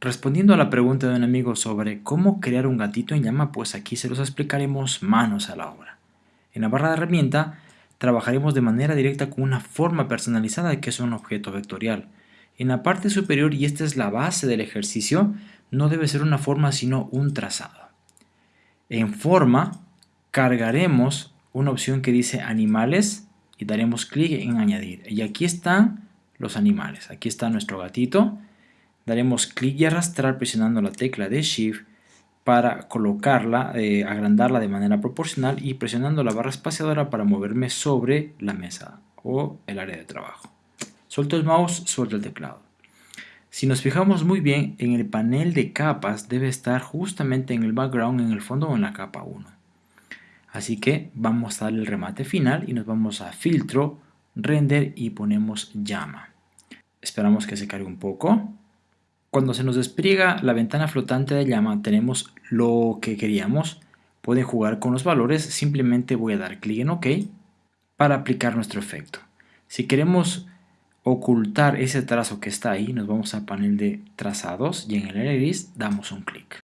Respondiendo a la pregunta de un amigo sobre cómo crear un gatito en llama, pues aquí se los explicaremos manos a la obra. En la barra de herramienta trabajaremos de manera directa con una forma personalizada que es un objeto vectorial. En la parte superior, y esta es la base del ejercicio, no debe ser una forma sino un trazado. En forma, cargaremos una opción que dice animales y daremos clic en añadir. Y aquí están los animales. Aquí está nuestro gatito daremos clic y arrastrar presionando la tecla de Shift para colocarla, eh, agrandarla de manera proporcional y presionando la barra espaciadora para moverme sobre la mesa o el área de trabajo. Suelto el mouse, suelto el teclado. Si nos fijamos muy bien, en el panel de capas debe estar justamente en el background, en el fondo o en la capa 1. Así que vamos a darle el remate final y nos vamos a filtro, render y ponemos llama. Esperamos que se cargue un poco. Cuando se nos despliega la ventana flotante de llama tenemos lo que queríamos. Pueden jugar con los valores, simplemente voy a dar clic en OK para aplicar nuestro efecto. Si queremos ocultar ese trazo que está ahí, nos vamos al panel de trazados y en el iris damos un clic.